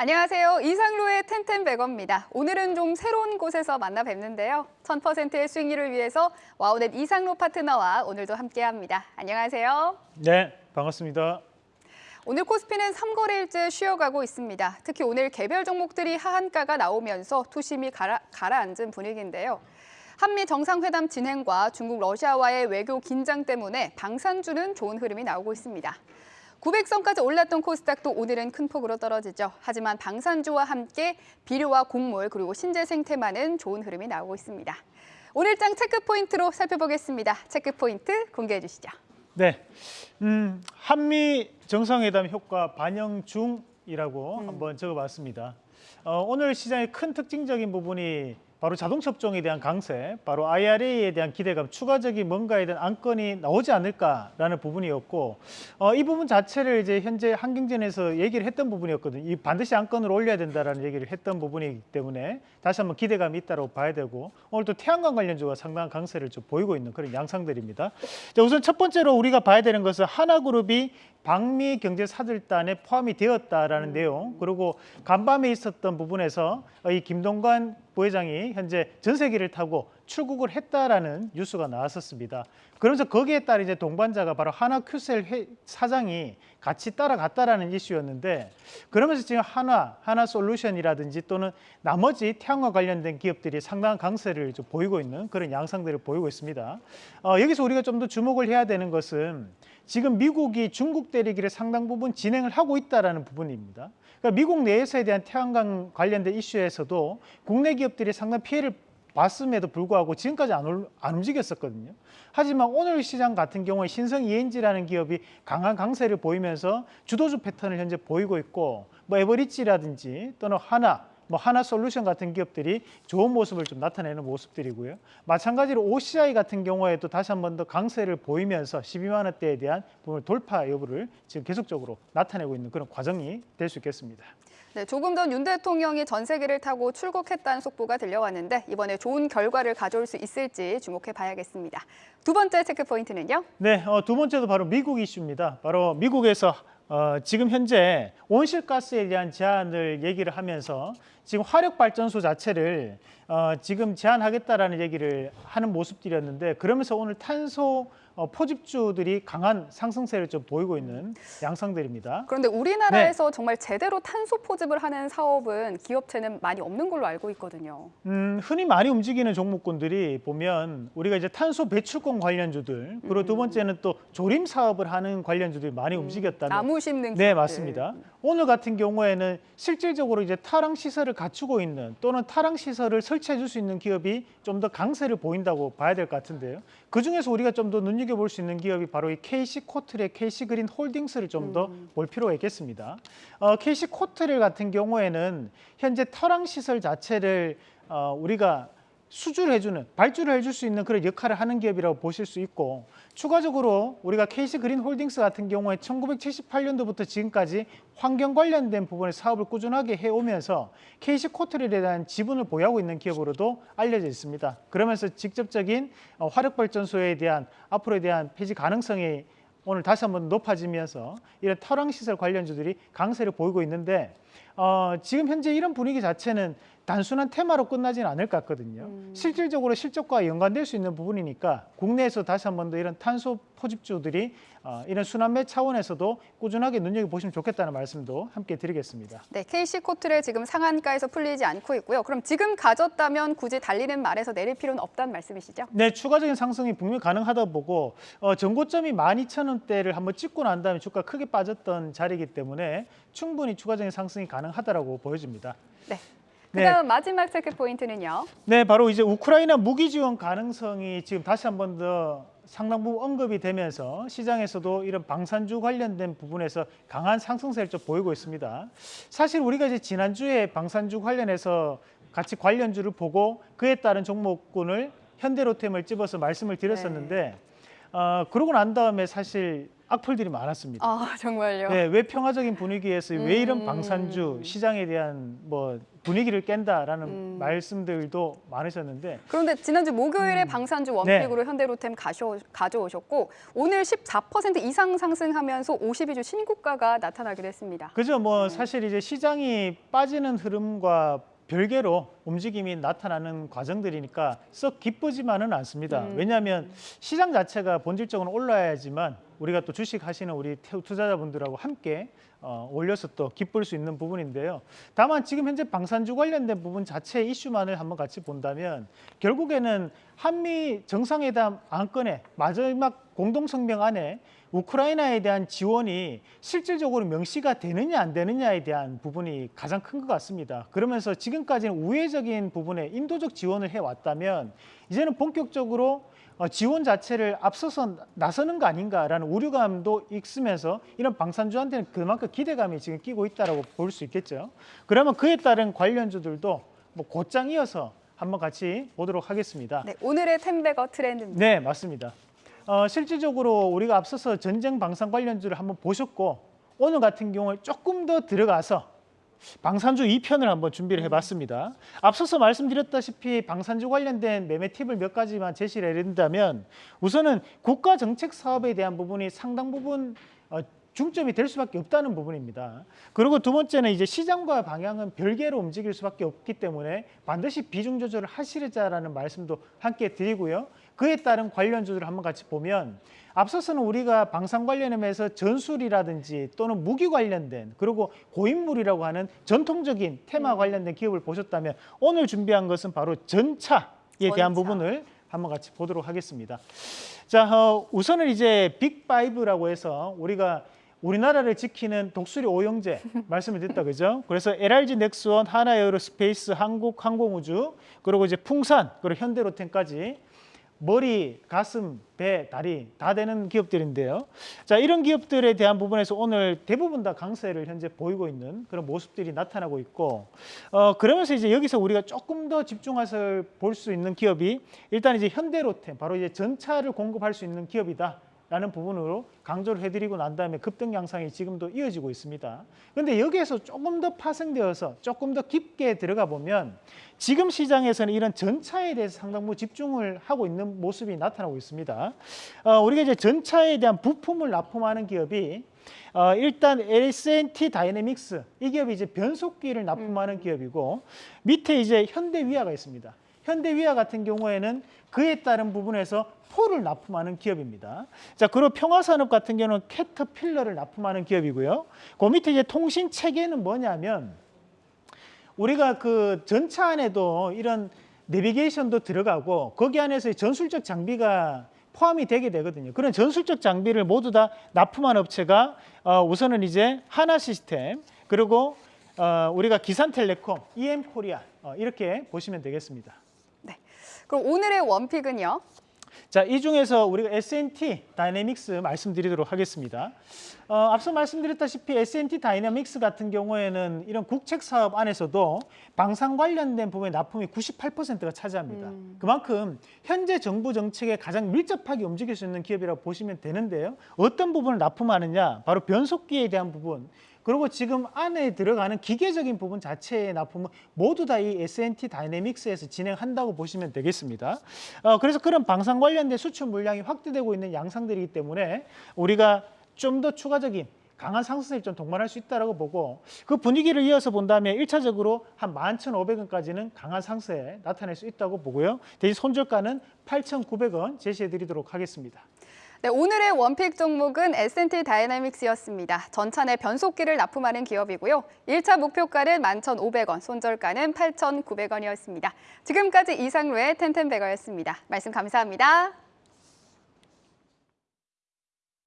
안녕하세요. 이상로의 텐텐베거입니다. 오늘은 좀 새로운 곳에서 만나 뵙는데요. 1000%의 수익률을 위해서 와우넷 이상로 파트너와 오늘도 함께합니다. 안녕하세요. 네, 반갑습니다. 오늘 코스피는 3거래일째 쉬어가고 있습니다. 특히 오늘 개별 종목들이 하한가가 나오면서 투심이 가라, 가라앉은 분위기인데요. 한미 정상회담 진행과 중국 러시아와의 외교 긴장 때문에 방산주는 좋은 흐름이 나오고 있습니다. 900선까지 올랐던 코스닥도 오늘은 큰 폭으로 떨어지죠. 하지만 방산주와 함께 비료와 곡물 그리고 신재 생태만은 좋은 흐름이 나오고 있습니다. 오늘장 체크 포인트로 살펴보겠습니다. 체크 포인트 공개해 주시죠. 네, 음, 한미 정상회담 효과 반영 중이라고 음. 한번 적어봤습니다. 어, 오늘 시장의 큰 특징적인 부분이 바로 자동차 업종에 대한 강세, 바로 IRA에 대한 기대감, 추가적인 뭔가에 대한 안건이 나오지 않을까라는 부분이었고 어, 이 부분 자체를 이제 현재 한경전에서 얘기를 했던 부분이었거든요. 이 반드시 안건을 올려야 된다라는 얘기를 했던 부분이기 때문에 다시 한번 기대감이 있다고 봐야 되고 오늘 또 태양광 관련주가 상당한 강세를 좀 보이고 있는 그런 양상들입니다. 자, 우선 첫 번째로 우리가 봐야 되는 것은 하나그룹이 방미 경제 사들단에 포함이 되었다라는 내용 그리고 간밤에 있었던 부분에서 이 김동관 부회장이 현재 전세기를 타고 출국을 했다라는 뉴스가 나왔었습니다. 그러면서 거기에 따라 이제 동반자가 바로 하나 큐셀 회- 사장이 같이 따라갔다라는 이슈였는데 그러면서 지금 하나, 하나 솔루션이라든지 또는 나머지 태양광 관련된 기업들이 상당한 강세를 좀 보이고 있는 그런 양상들을 보이고 있습니다. 어, 여기서 우리가 좀 더 주목을 해야 되는 것은 지금 미국이 중국 대리기를 상당 부분 진행을 하고 있다라는 부분입니다. 그러니까 미국 내에서에 대한 태양광 관련된 이슈에서도 국내 기업들이 상당 피해를 봤음에도 불구하고 지금까지 안, 올- 안 움직였었거든요. 하지만 오늘 시장 같은 경우에 신성 ENG라는 기업이 강한 강세를 보이면서 주도주 패턴을 현재 보이고 있고 뭐 에버리지라든지 또는 하나 뭐 하나 솔루션 같은 기업들이 좋은 모습을 좀 나타내는 모습들이고요. 마찬가지로 OCI 같은 경우에도 다시 한 번 더 강세를 보이면서 12만 원대에 대한 부분 돌파 여부를 지금 계속적으로 나타내고 있는 그런 과정이 될 수 있겠습니다. 네, 조금 전 윤 대통령이 전세기를 타고 출국했다는 속보가 들려왔는데 이번에 좋은 결과를 가져올 수 있을지 주목해 봐야겠습니다. 두 번째 체크 포인트는요. 네, 어, 두 번째도 바로 미국 이슈입니다. 바로 미국에서 어, 지금 현재 온실가스에 대한 제한을 얘기를 하면서 지금 화력 발전소 자체를 어, 지금 제한하겠다라는 얘기를 하는 모습들이었는데 그러면서 오늘 탄소 어, 포집주들이 강한 상승세를 좀 보이고 있는 양상들입니다. 그런데 우리나라에서 정말 제대로 탄소 포집을 하는 사업은 기업체는 많이 없는 걸로 알고 있거든요. 음, 흔히 많이 움직이는 종목군들이 보면 우리가 이제 탄소 배출권 관련주들 그리고 두 번째는 또 조림 사업을 하는 관련주들이 많이 움직였다는 나무 심는 네 기업들. 맞습니다. 오늘 같은 경우에는 실질적으로 이제 타랑 시설을 갖추고 있는 또는 타랑 시설을 설치해 줄 수 있는 기업이 좀 더 강세를 보인다고 봐야 될 것 같은데요. 그 중에서 우리가 좀 더 눈여겨 볼 수 있는 기업이 바로 이 KC 코트렐, KC 그린 홀딩스를 좀 더 볼 필요가 있겠습니다. 어, KC 코트렐 같은 경우에는 현재 탈황 시설 자체를 어, 우리가 수주를 해주는 발주를 해줄 수 있는 그런 역할을 하는 기업이라고 보실 수 있고 추가적으로 우리가 KC 그린 홀딩스 같은 경우에 1978년도부터 지금까지 환경 관련된 부분의 사업을 꾸준하게 해오면서 KC 코트렐에 대한 지분을 보유하고 있는 기업으로도 알려져 있습니다. 그러면서 직접적인 어, 화력 발전소에 대한 앞으로에 대한 폐지 가능성이 오늘 다시 한번 높아지면서 이런 터랑 시설 관련주들이 강세를 보이고 있는데 어, 지금 현재 이런 분위기 자체는 단순한 테마로 끝나지는 않을 것 같거든요. 실질적으로 실적과 연관될 수 있는 부분이니까 국내에서 다시 한 번 더 이런 탄소 포집주들이 어, 이런 순환매 차원에서도 꾸준하게 눈여겨 보시면 좋겠다는 말씀도 함께 드리겠습니다. 네, KC 코트레 지금 상한가에서 풀리지 않고 있고요. 그럼 지금 가졌다면 굳이 달리는 말에서 내릴 필요는 없다는 말씀이시죠? 네, 추가적인 상승이 분명히 가능하다 보고 어, 전고점이 12,000원 대를 한번 찍고 난 다음에 주가 크게 빠졌던 자리이기 때문에 충분히 추가적인 상승이 가능하다라고 보여집니다. 네. 네. 그다음 마지막 체크 포인트는요. 네, 바로 이제 우크라이나 무기 지원 가능성이 지금 다시 한 번 더 상당 부분 언급이 되면서 시장에서도 이런 방산주 관련된 부분에서 강한 상승세를 좀 보이고 있습니다. 사실 우리가 이제 지난주에 방산주 관련해서 같이 관련주를 보고 그에 따른 종목군을 현대로템을 집어서 말씀을 드렸었는데 어, 그러고 난 다음에 사실 악플들이 많았습니다. 아 정말요? 네, 왜 평화적인 분위기에서 왜 이런 음. 방산주 시장에 대한 뭐 분위기를 깬다라는 음. 말씀들도 많으셨는데 그런데 지난주 목요일에 방산주 원픽으로 현대로템 가셔, 가져오셨고 오늘 14% 이상 상승하면서 52주 신고가가 나타나기도 했습니다. 그죠 뭐 네. 사실 이제 시장이 빠지는 흐름과 별개로 움직임이 나타나는 과정들이니까 썩 기쁘지만은 않습니다. 음. 왜냐하면 시장 자체가 본질적으로 올라야지만 우리가 또 주식 하시는 우리 태- 투자자분들하고 함께 어, 올려서 또 기쁠 수 있는 부분인데요. 다만 지금 현재 방산주 관련된 부분 자체의 이슈만을 한번 같이 본다면 결국에는 한미 정상회담 안건의 마지막 공동성명 안에 우크라이나에 대한 지원이 실질적으로 명시가 되느냐 안 되느냐에 대한 부분이 가장 큰 것 같습니다. 그러면서 지금까지는 우회적인 부분에 인도적 지원을 해왔다면 이제는 본격적으로 어, 지원 자체를 앞서서 나서는 거 아닌가라는 우려감도 있으면서 이런 방산주한테는 그만큼 기대감이 지금 끼고 있다라고 볼 수 있겠죠. 그러면 그에 따른 관련주들도 뭐 곧장 이어서 한번 같이 보도록 하겠습니다. 네, 오늘의 템베거 트렌드입니다. 네, 맞습니다. 어, 실질적으로 우리가 앞서서 전쟁 방산 관련주를 한번 보셨고 오늘 같은 경우에 조금 더 들어가서 방산주 2편을 한번 준비를 해봤습니다. 앞서서 말씀드렸다시피 방산주 관련된 매매 팁을 몇 가지만 제시를 해드린다면 우선은 국가 정책 사업에 대한 부분이 상당 부분 어, 중점이 될 수밖에 없다는 부분입니다. 그리고 두 번째는 이제 시장과 방향은 별개로 움직일 수밖에 없기 때문에 반드시 비중 조절을 하시자라는 말씀도 함께 드리고요. 그에 따른 관련 주들을 한번 같이 보면 앞서서는 우리가 방산 관련하면서 전술이라든지 또는 무기 관련된 그리고 고인물이라고 하는 전통적인 테마 관련된 기업을 보셨다면 오늘 준비한 것은 바로 전차에 대한 전차. 부분을 한번 같이 보도록 하겠습니다. 자, 어, 우선은 이제 빅5라고 해서 우리가 우리나라를 지키는 독수리 오영제 말씀을 드렸다 그죠? 그래서 LRG 넥스원, 하나에어로스페이스, 한국 항공우주, 그리고 이제 풍산, 그리고 현대로템까지 머리, 가슴, 배, 다리 다 되는 기업들인데요. 자, 이런 기업들에 대한 부분에서 오늘 대부분 다 강세를 현재 보이고 있는 그런 모습들이 나타나고 있고, 어, 그러면서 이제 여기서 우리가 조금 더 집중해서 볼 수 있는 기업이 일단 이제 현대로템, 바로 이제 전차를 공급할 수 있는 기업이다. 라는 부분으로 강조를 해드리고 난 다음에 급등 양상이 지금도 이어지고 있습니다. 그런데 여기에서 조금 더 파생되어서 조금 더 깊게 들어가 보면 지금 시장에서는 이런 전차에 대해서 상당 부 집중을 하고 있는 모습이 나타나고 있습니다. 어, 우리가 이제 전차에 대한 부품을 납품하는 기업이 어, 일단 S&T 다이내믹스 이 기업이 이제 변속기를 납품하는 기업이고 밑에 이제 현대위아가 있습니다. 현대위아 같은 경우에는 그에 따른 부분에서 포를 납품하는 기업입니다. 자, 그리고 평화산업 같은 경우는 캐터필러를 납품하는 기업이고요. 그 밑에 이제 통신 체계는 뭐냐면 우리가 그 전차 안에도 이런 내비게이션도 들어가고 거기 안에서 전술적 장비가 포함이 되게 되거든요. 그런 전술적 장비를 모두 다 납품한 업체가 어, 우선은 이제 하나 시스템 그리고 어, 우리가 기산텔레콤, EM코리아 어, 이렇게 보시면 되겠습니다. 그럼 오늘의 원픽은요? 자, 이 중에서 우리가 S&T 다이내믹스 말씀드리도록 하겠습니다. 어, 앞서 말씀드렸다시피 S&T 다이내믹스 같은 경우에는 이런 국책 사업 안에서도 방산 관련된 부분의 납품이 98%가 차지합니다. 음. 그만큼 현재 정부 정책에 가장 밀접하게 움직일 수 있는 기업이라고 보시면 되는데요. 어떤 부분을 납품하느냐? 바로 변속기에 대한 부분. 그리고 지금 안에 들어가는 기계적인 부분 자체의 납품은 모두 다 이 S&T 다이내믹스에서 진행한다고 보시면 되겠습니다. 어, 그래서 그런 방산 관련된 수출 물량이 확대되고 있는 양상들이기 때문에 우리가 좀 더 추가적인 강한 상승세를 좀 동반할 수 있다고 보고 그 분위기를 이어서 본다면 일차적으로 한 11,500원까지는 강한 상승에 나타낼 수 있다고 보고요. 대신 손절가는 8,900원 제시해 드리도록 하겠습니다. 네, 오늘의 원픽 종목은 S&T 다이내믹스였습니다. 내 변속기를 납품하는 기업이고요. 1차 목표가는 11,500원, 손절가는 8,900원이었습니다. 지금까지 이상로의 텐텐베거였습니다. 말씀 감사합니다.